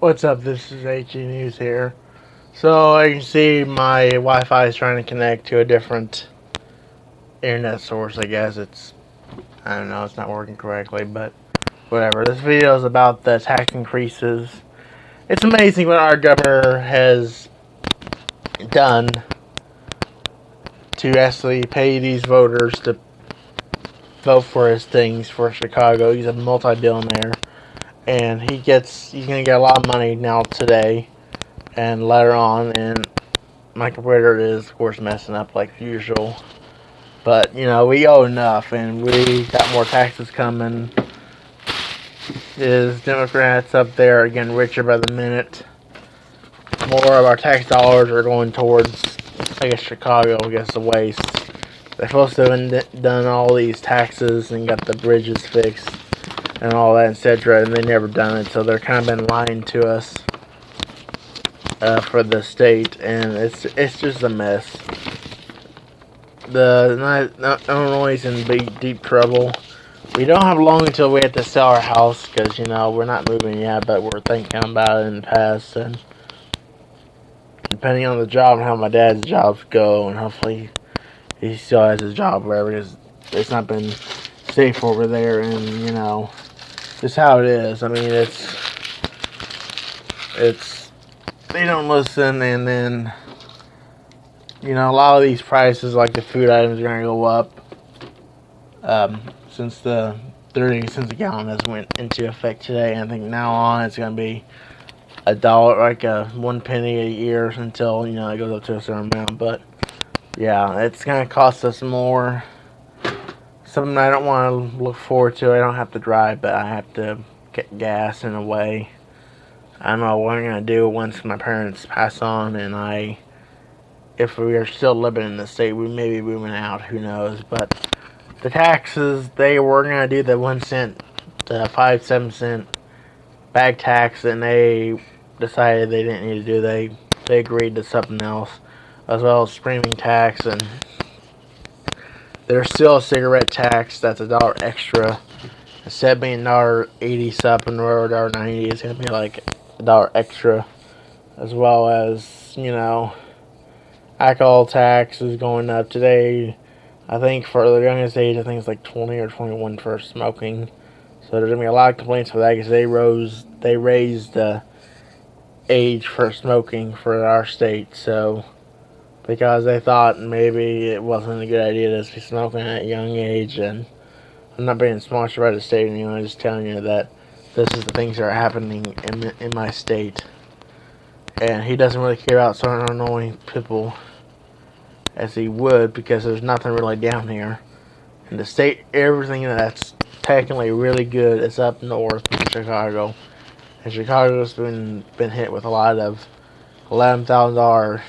What's up? This is HE News here. So I can see my Wi-Fi is trying to connect to a different internet source. I guess it's I don't know. It's not working correctly, but whatever. This video is about the tax increases. It's amazing what our governor has done to actually pay these voters to vote for his things for Chicago. He's a multi-billionaire and he gets he's gonna get a lot of money now today and later on and my computer is of course messing up like usual. But you know we owe enough and we got more taxes coming. Is democrats up there getting richer by the minute? More of our tax dollars are going towards i guess chicago i guess the waste. They're supposed to have done all these taxes and got the bridges fixed and all that, etc. And they never done it, so they're kind of been lying to us uh, for the state, and it's it's just a mess. The Illinois in big deep trouble. We don't have long until we have to sell our house because you know we're not moving yet, but we're thinking about it in the past and depending on the job and how my dad's jobs go, and hopefully he still has his job wherever it is. It's not been safe over there, and you know just how it is. I mean, it's it's they don't listen, and then you know a lot of these prices, like the food items, are gonna go up um, since the 30 cents a gallon has went into effect today. I think now on it's gonna be a dollar, like a one penny a year until you know it goes up to a certain amount. But yeah, it's gonna cost us more something I don't want to look forward to. I don't have to drive, but I have to get gas in a way. I don't know what I'm going to do once my parents pass on and I, if we are still living in the state, we may be moving out, who knows. But the taxes, they were going to do the one cent, the five, seven cent bag tax, and they decided they didn't need to do. They they agreed to something else, as well as streaming tax and there's still a cigarette tax that's a dollar extra. Instead of being dollar eighty something or dollar ninety, it's gonna be like a dollar extra, as well as you know, alcohol tax is going up today. I think for the youngest age, I think it's like twenty or twenty one for smoking. So there's gonna be a lot of complaints for that because they rose, they raised the age for smoking for our state. So because they thought maybe it wasn't a good idea to be smoking at a young age. And I'm not being sponsored by the state anymore. I'm just telling you that this is the things that are happening in in my state. And he doesn't really care about certain annoying people as he would because there's nothing really down here. In the state, everything that's technically really good is up north in Chicago. And Chicago's been been hit with a lot of eleven thousand dollar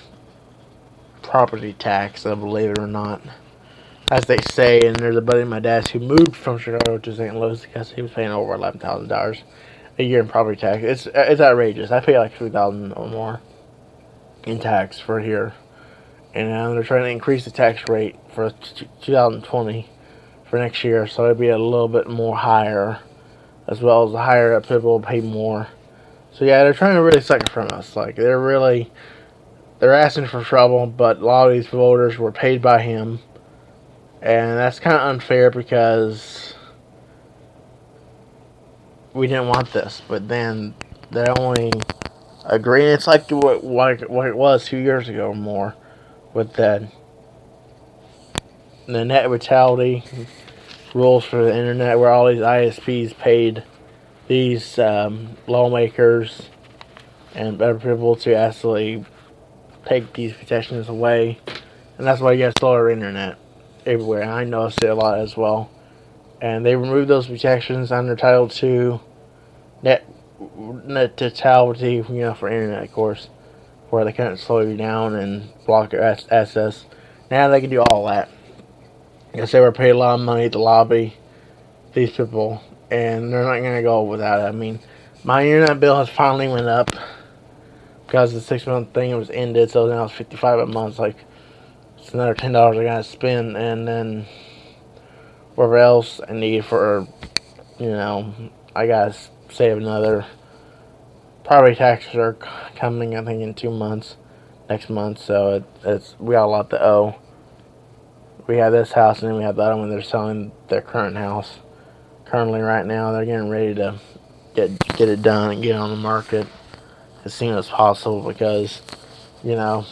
property tax, I believe it or not. As they say, and there's a buddy of my dad's who moved from Chicago to St. Louis because he was paying over $11,000 a year in property tax. It's it's outrageous. I pay like 3000 or more in tax for here. And now they're trying to increase the tax rate for 2020 for next year, so it'll be a little bit more higher, as well as the higher up people will pay more. So yeah, they're trying to really suck it from us. Like they're really they're asking for trouble, but a lot of these voters were paid by him. And that's kind of unfair because we didn't want this. But then they only agree. It's like what, what, what it was two years ago or more with the, the net neutrality rules for the internet where all these ISPs paid these um, lawmakers and other people to actually take these protections away. And that's why you have slower internet everywhere. I noticed it a lot as well. And they removed those protections under Title II net net neutrality, you know, for internet, of course, where they couldn't slow you down and block your access. Now they can do all that. Because they were paid a lot of money to lobby these people, and they're not going to go without it. I mean, my internet bill has finally went up because the six month thing was ended, so now it's 55 a month. Like, it's another $10 I gotta spend, and then whatever else I need for, you know, I gotta save another property taxes are coming, I think, in two months, next month. So it, it's we got a lot to owe. We have this house, and then we have other one. They're selling their current house. Currently, right now, they're getting ready to get get it done and get on the market as soon as possible because, you know,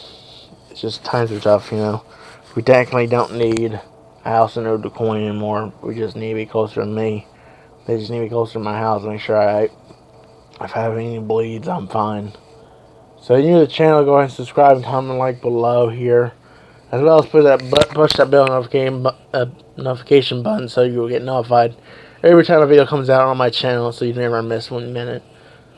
it's just times are tough. You know, we technically don't need a house in Old DuQuoin anymore. We just need to be closer to me. They just need to be closer to my house. Make sure I if I have any bleeds, I'm fine. So if you're new to the channel, go ahead and subscribe and comment like below here. As well as push that, push that bell notification, uh, notification button so you will get notified every time a video comes out on my channel so you never miss one minute.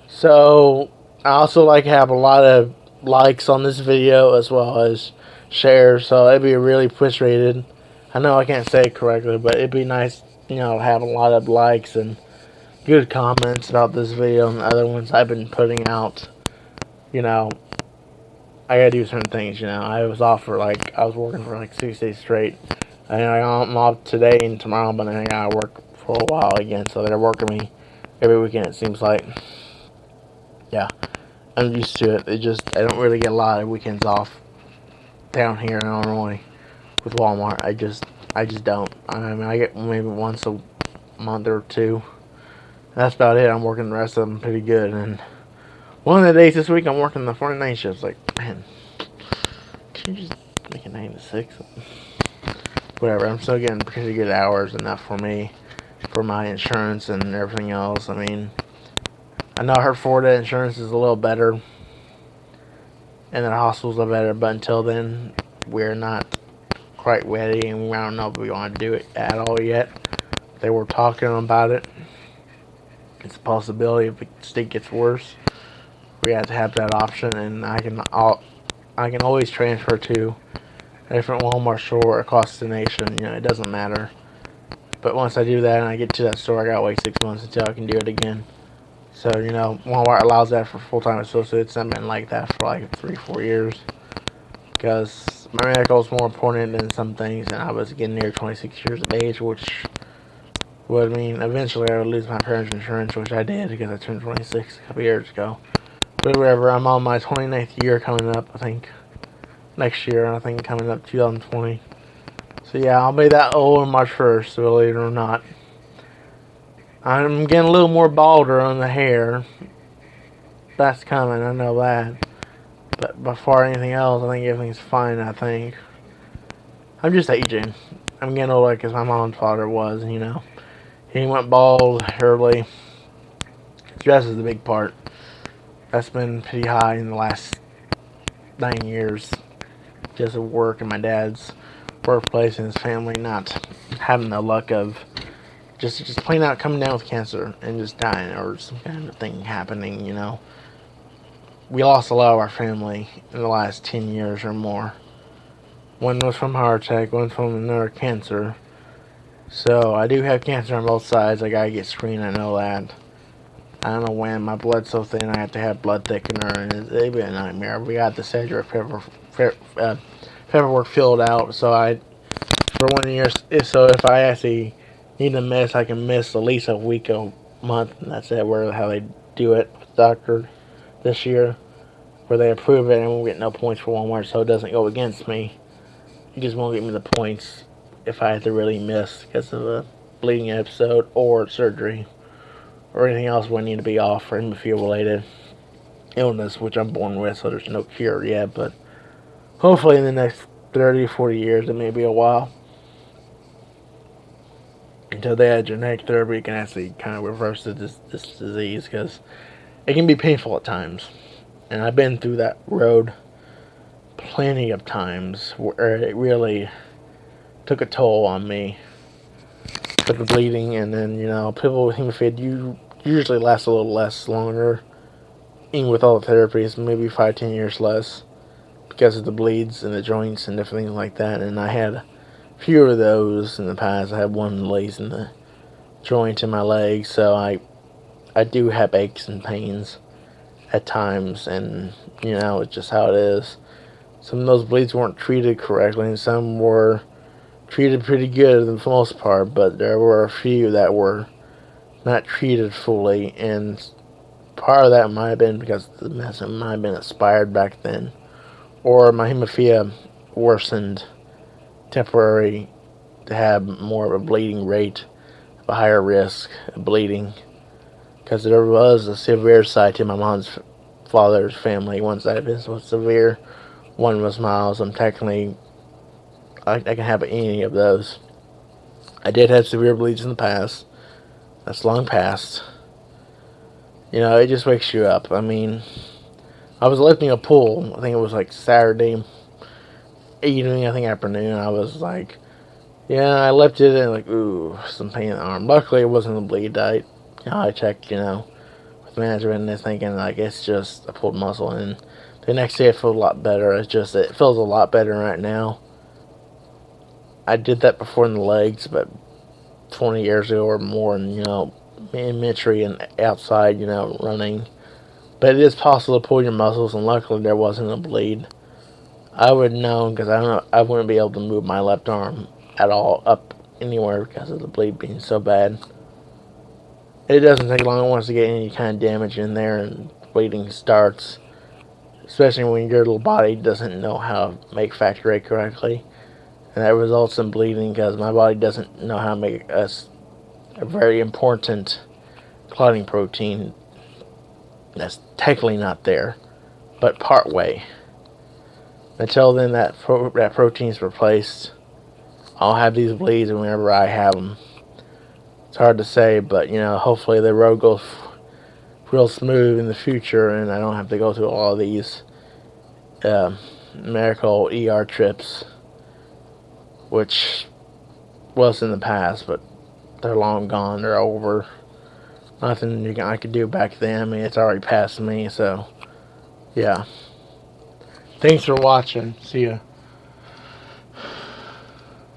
So, I also like to have a lot of likes on this video as well as shares, so it'd be really appreciated. I know I can't say it correctly, but it'd be nice, you know, to have a lot of likes and good comments about this video and the other ones I've been putting out. You know, I gotta do certain things, you know. I was off for like, I was working for like six days straight. And I'm off today and tomorrow, but then I gotta work for a while again. So they're working me every weekend, it seems like. Yeah, I'm used to it. It just, I don't really get a lot of weekends off down here in Illinois with Walmart. I just, I just don't. I mean, I get maybe once a month or two that's about it. I'm working the rest of them pretty good. And one of the days this week, I'm working the 49 shifts. Like, man, can you just make it 9 to 6? Whatever. I'm still getting pretty good hours, enough for me, for my insurance and everything else. I mean, I know her Florida insurance is a little better, and the hospitals are better, but until then, we're not quite ready, and we don't know if we want to do it at all yet. They were talking about it it's a possibility if the state gets worse. We have to have that option, and I can I'll, I can always transfer to a different Walmart store across the nation. You know, it doesn't matter. But once I do that and I get to that store, I gotta wait six months until I can do it again. So you know, Walmart allows that for full-time associates. I've been like that for like three, four years because my medical is more important than some things, and I was getting near 26 years of age, which would mean eventually I would lose my parents' insurance, which I did because I turned 26 a couple years ago. But whatever, I'm on my 29th year coming up, I think, next year, I think coming up 2020. So yeah, I'll be that old on March 1st, believe it or not. I'm getting a little more balder on the hair. That's coming, I know that. But before anything else, I think everything's fine, I think. I'm just aging. I'm getting older because my mom's father was, you know. He went bald early. Stress is the big part. That's been pretty high in the last nine years. Just at work and my dad's workplace and his family not having the luck of just just plain out coming down with cancer and just dying or some kind of thing happening, you know. We lost a lot of our family in the last 10 years or more. One was from heart attack, one from another cancer. So, I do have cancer on both sides. I gotta get screened, I know that. I don't know when. My blood's so thin, I have to have blood thickener, and it's, it's a nightmare. We got the Cedric paper, uh, paperwork filled out, so I, for one year, so if I actually need to miss, I can miss at least a week, a month, and that's it, where how they do it doctor this year, where they approve it and we get no points for one Walmart, so it doesn't go against me. You just won't give me the points if I have to really miss because of a bleeding episode or surgery or anything else we need to be off for hemophilia related illness, which I'm born with, so there's no cure yet, but hopefully in the next 30 40 years, it may be a while. Until they have genetic therapy, can actually kind of reverse this, this disease because it can be painful at times. And I've been through that road plenty of times where it really took a toll on me with the bleeding and then you know people with hemophilia you usually last a little less longer even with all the therapies maybe five ten years less because of the bleeds and the joints and different things like that and I had few of those in the past. I had one lace in the joint in my leg so I I do have aches and pains at times and you know it's just how it is. Some of those bleeds weren't treated correctly and some were treated pretty good for the most part, but there were a few that were not treated fully and part of that might have been because the medicine might have been expired back then, or my hemophilia worsened temporary to have more of a bleeding rate, a higher risk of bleeding, because there was a severe side to my mom's father's family. One side of it was severe, one was mild. I'm technically, I, I can have any of those. I did have severe bleeds in the past. That's long past. You know, it just wakes you up. I mean, I was lifting a pool. I think it was like Saturday evening, I think afternoon. I was like, yeah, I lifted it and like, ooh, some pain in the arm. Luckily, it wasn't a bleed. I, I checked, you know, with management and they're thinking like it's just a pulled muscle. And the next day, it felt a lot better. It's just it feels a lot better right now. I did that before in the legs, but 20 years ago or more, and you know, imagery and outside, you know, running. But it is possible to pull your muscles, and luckily there wasn't a bleed. I would know because I don't I wouldn't be able to move my left arm at all up anywhere because of the bleed being so bad. It doesn't take long once to get any kind of damage in there and bleeding starts. Especially when your little body doesn't know how to make factor VIII correctly. And that results in bleeding because my body doesn't know how to make us a very important clotting protein that's technically not there, but part way. Until then, that pro that protein is replaced. I'll have these bleeds whenever I have them. It's hard to say, but you know, hopefully the road goes real smooth in the future, and I don't have to go through all these uh, medical ER trips, which was in the past, but they're long gone. They're over. Nothing I could do back then. I mean, it's already past me, so yeah. Thanks for watching. See ya.